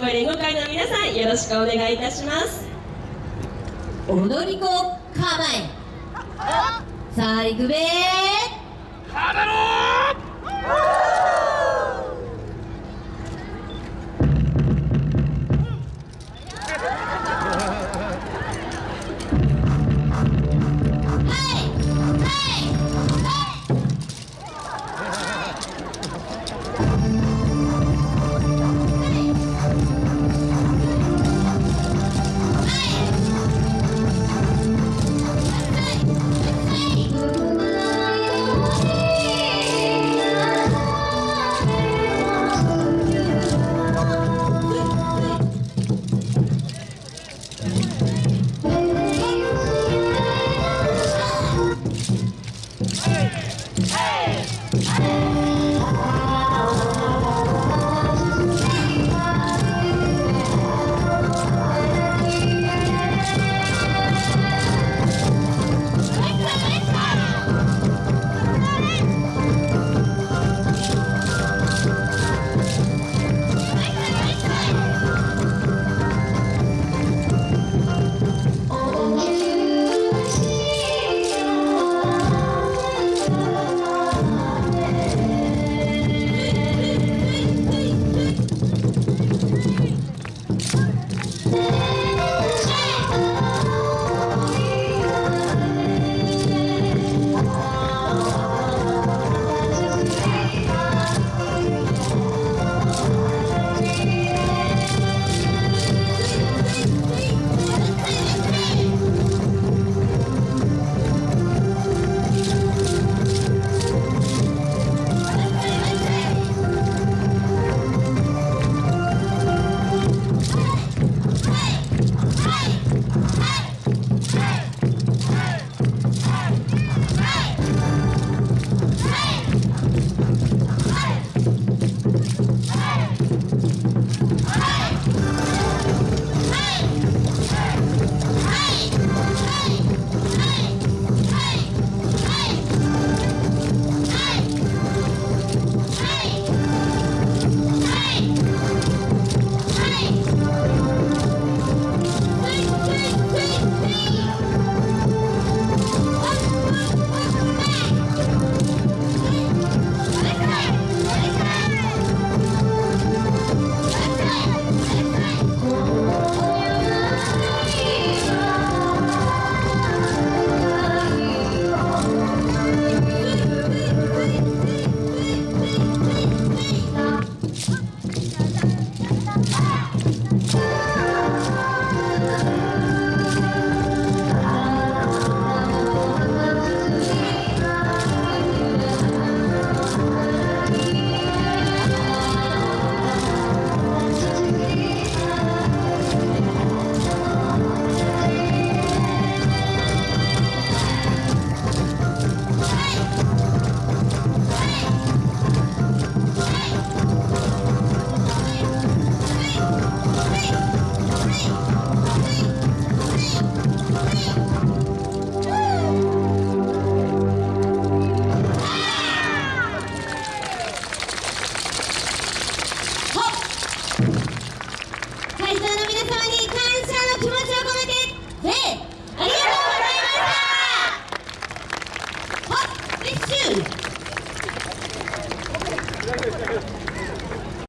声連合会の皆さんよろしくお願いいたします。踊り子構え。さあ行くべ 에이! 에이! 에이!